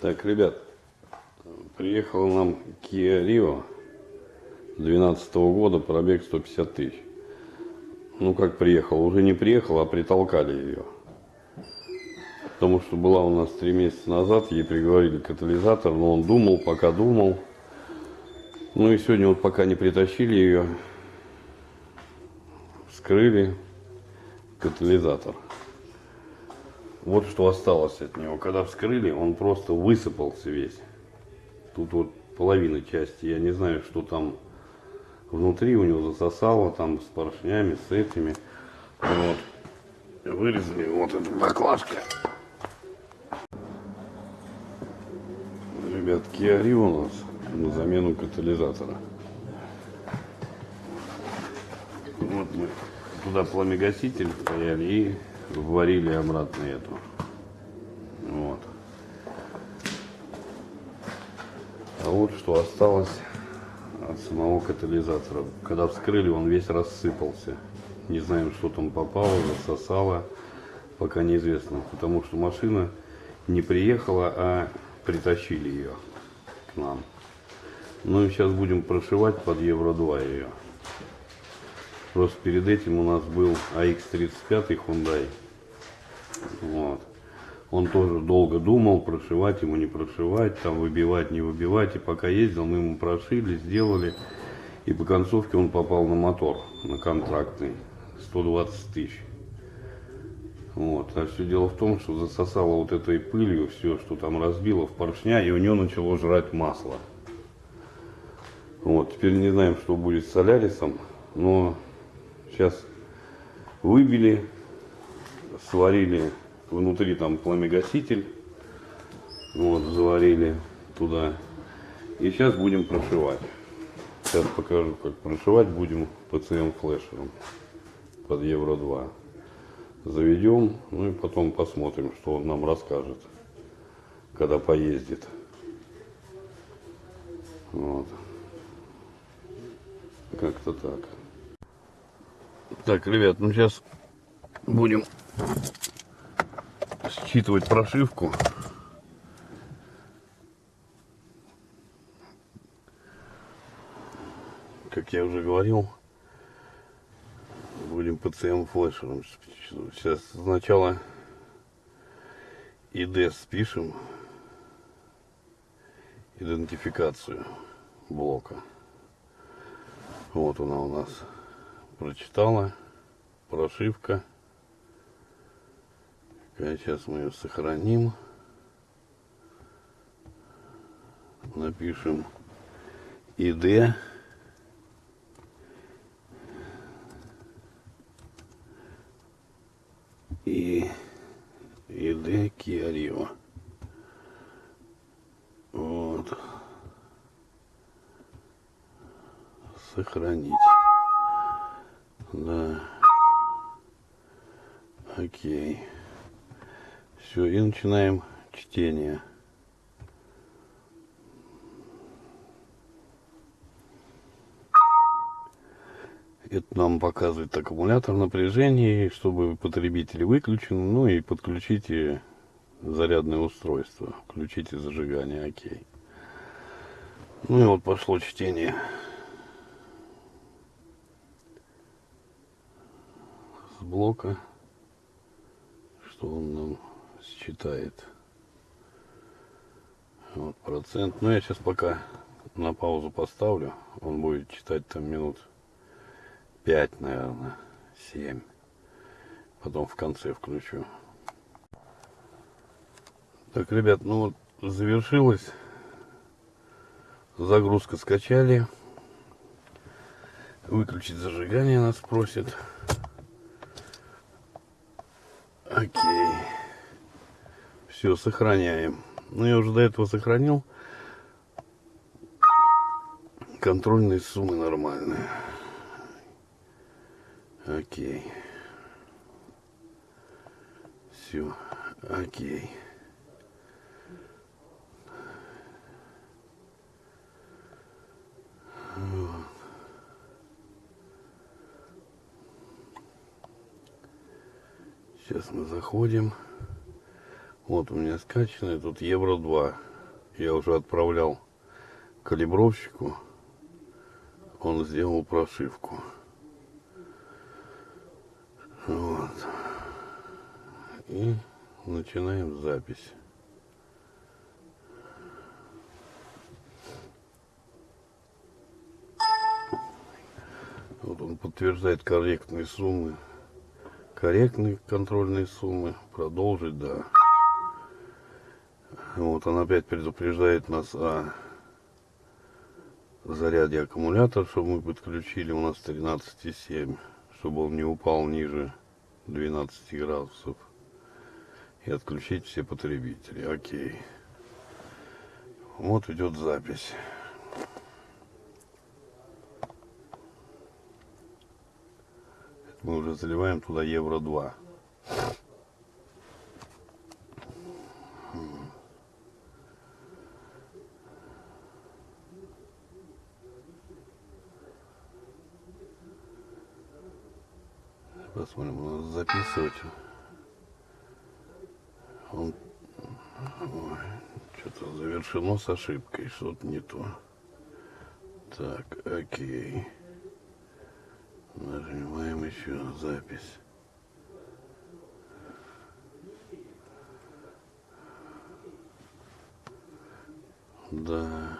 Так, ребят, приехал нам Kia Rio 2012 года, пробег 150 тысяч. Ну, как приехал, уже не приехал, а притолкали ее. Потому что была у нас три месяца назад, ей приговорили катализатор, но он думал, пока думал. Ну и сегодня вот пока не притащили ее, вскрыли катализатор. Вот что осталось от него. Когда вскрыли, он просто высыпался весь. Тут вот половина части. Я не знаю, что там внутри у него засосало, там с поршнями, с этими. Вот. Вырезали вот эта баклажка. Ребят, Rio у нас на замену катализатора. Вот мы туда пламегаситель стояли и варили обратно эту. Вот. А вот что осталось от самого катализатора. Когда вскрыли, он весь рассыпался. Не знаем, что там попало, засосало, пока неизвестно. Потому что машина не приехала, а притащили ее к нам. Ну и сейчас будем прошивать под Евро-2 ее. Просто перед этим у нас был AX35 Hyundai. Вот. Он тоже долго думал, прошивать ему, не прошивать, там выбивать, не выбивать. И пока ездил, мы ему прошили, сделали. И по концовке он попал на мотор, на контрактный, 120 тысяч. Вот. А все дело в том, что засосало вот этой пылью все, что там разбило в поршня, и у него начало жрать масло. Вот. Теперь не знаем, что будет с Солярисом, но Сейчас выбили, сварили внутри там пламегаситель, вот, заварили туда. И сейчас будем прошивать. Сейчас покажу, как прошивать будем ПЦМ флешером под Евро 2. Заведем, ну и потом посмотрим, что он нам расскажет, когда поездит. Вот. Как-то так. Так, ребят, ну сейчас будем считывать прошивку. Как я уже говорил, будем PCM флешером. Сейчас сначала ID спишем идентификацию блока. Вот она у нас прочитала. Прошивка. Сейчас мы ее сохраним. Напишем ID. И ID Kia Вот. Сохранить. Да. Окей. Все, и начинаем чтение. Это нам показывает аккумулятор напряжения, чтобы потребитель выключен, ну и подключите зарядное устройство. Включите зажигание, окей. Ну и вот пошло чтение. Блока, что он нам считает. Вот процент. Но я сейчас пока на паузу поставлю. Он будет читать там минут 5, наверное, 7. Потом в конце включу. Так, ребят, ну вот завершилась. Загрузка скачали. Выключить зажигание нас просит. Окей. Все, сохраняем. Ну, я уже до этого сохранил. Контрольные суммы нормальные. Окей. Все. Окей. Сейчас мы заходим. Вот у меня скачанный тут Евро 2. я уже отправлял калибровщику. Он сделал прошивку. Вот. И начинаем запись. Вот он подтверждает корректные суммы. Корректные контрольные суммы. Продолжить, да. Вот он опять предупреждает нас о заряде аккумулятора, чтобы мы подключили. У нас 13,7, чтобы он не упал ниже 12 градусов. И отключить все потребители. Окей. Вот идет запись. Мы уже заливаем туда евро 2. Посмотрим, нас записывать. Он что-то завершено с ошибкой, что-то не то. Так, окей. Нажимаем еще запись. Да.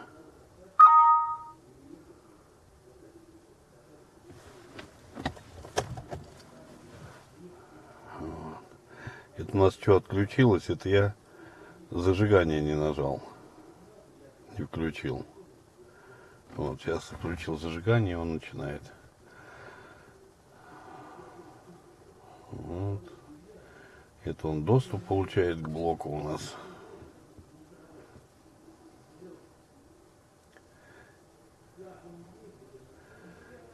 Вот. Это у нас что отключилось, это я зажигание не нажал. Не включил. Вот, сейчас включил зажигание, он начинает. Вот. Это он доступ получает к блоку у нас.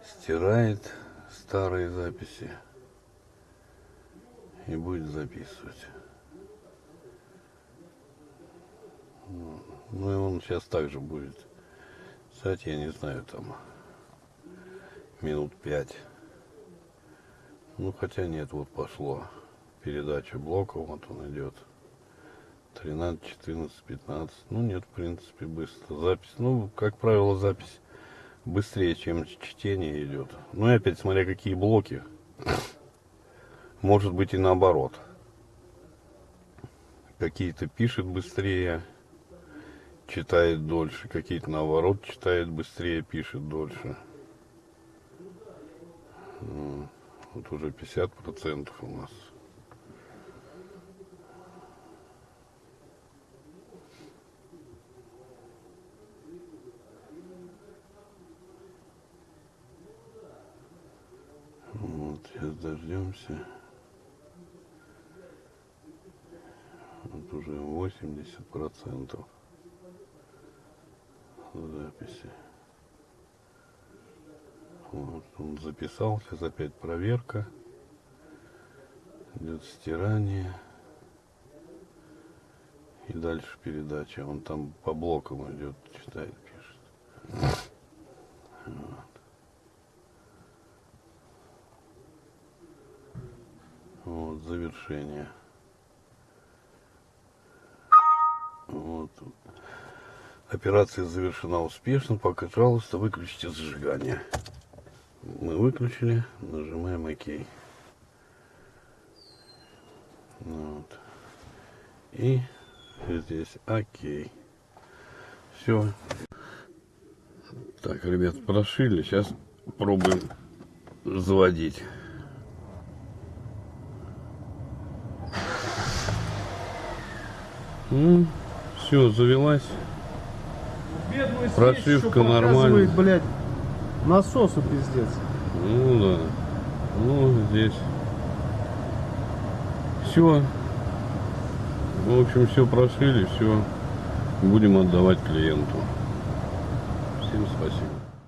Стирает старые записи и будет записывать. Ну и он сейчас также будет. Кстати, я не знаю, там минут пять. Ну, хотя нет, вот пошло. Передача блоков, вот он идет. 13, 14, 15. Ну, нет, в принципе, быстро. Запись, ну, как правило, запись быстрее, чем чтение идет. Ну, и опять, смотря какие блоки. Может быть и наоборот. Какие-то пишет быстрее, читает дольше. Какие-то наоборот читает быстрее, пишет дольше. Вот уже 50 процентов у нас. Вот, сейчас дождемся. Вот уже 80 процентов записи. Вот, он записал, сейчас опять проверка. Идет стирание. И дальше передача. Он там по блокам идет, читает, пишет. Вот. Завершение. Вот. Операция завершена успешно. Пожалуйста, выключите зажигание мы выключили, нажимаем ОК. Вот. И здесь ОК. Все. Так, ребят, прошили. Сейчас пробуем заводить. Ну, все, завелась. Прошивка нормальная. блядь. Насосу пиздец. Ну да. Ну здесь. Все. В общем, все прошили, все. Будем отдавать клиенту. Всем спасибо.